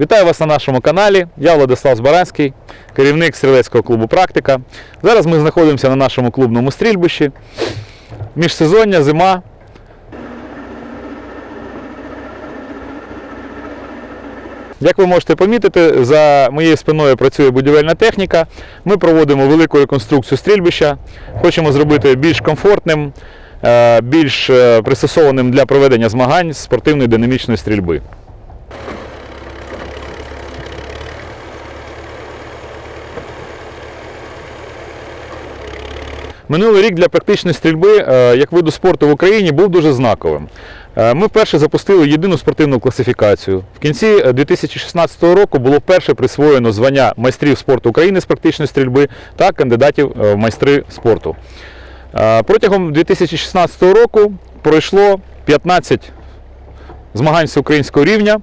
Вітаю вас на нашому каналі. Я Владислав Збаранський, керівник стрілецького клубу Практика. Зараз ми знаходимося на нашому клубному стрільбищі. Міжсезоння, зима. Як ви можете помітити, за моєю спиною працює будівельна техніка. Ми проводимо велику реконструкцію стрільбища. Хочемо зробити більш комфортним, е, більш е, пристосованим для проведення змагань з спортивної динамічної стрільби. Минулий рік для практичної стрільби е, як виду спорту в Україні був дуже знаковим. Е, Ми вперше запустили єдину спортивну класифікацію. В кінці е, 2016 року було вперше присвоєно звання майстрів спорту України з практичної стрільби та кандидатів е, в майстри спорту. Е, Протягом 2016 року пройшло 15 змагань всеукраїнського рівня,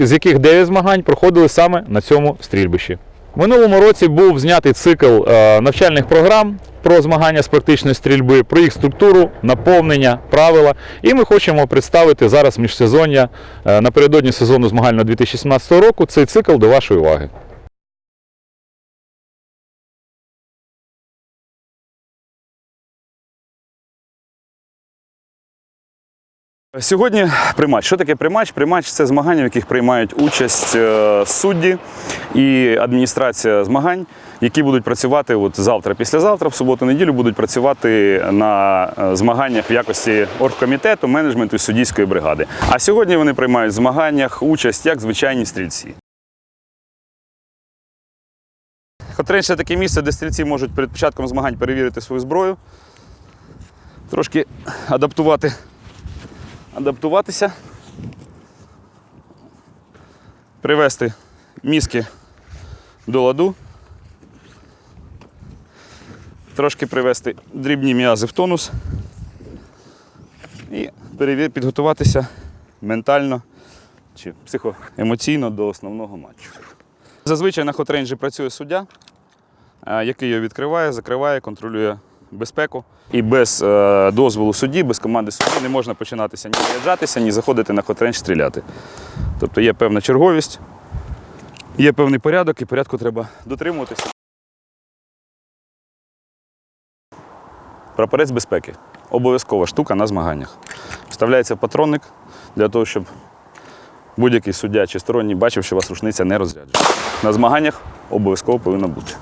з яких 9 змагань проходили саме на цьому стрільбищі. Минулому році був знятий цикл е, навчальних програм про змагання з практичної стрільби, про їх структуру, наповнення, правила. І ми хочемо представити зараз міжсезоння е, напередодні сезону змагального 2017 року цей цикл до вашої уваги. Сьогодні приматч. Що таке приматч? Приматч це змагання, в яких приймають участь е, судді і адміністрація змагань, які будуть працювати от завтра, післязавтра, в суботу-неділю будуть працювати на е, змаганнях в якості оргкомітету, менеджменту і суддійської бригади. А сьогодні вони приймають в змаганнях участь як звичайні стрільці. Хотрень це таке місце, де стрільці можуть перед початком змагань перевірити свою зброю, трошки адаптувати адаптуватися, привести мізки до ладу, трошки привести дрібні м'язи в тонус і підготуватися ментально чи психоемоційно до основного матчу. Зазвичай на хотренджі працює суддя, який його відкриває, закриває, контролює безпеку. І без е, дозволу судді, без команди судді не можна починатися ні заряджатися, ні заходити на хотренч стріляти. Тобто є певна черговість, є певний порядок, і порядку треба дотримуватися. Прапорець безпеки. Обов'язкова штука на змаганнях. Вставляється патронник для того, щоб будь-який суддя чи сторонній бачив, що у вас рушниця не розряджена. На змаганнях обов'язково повинна бути.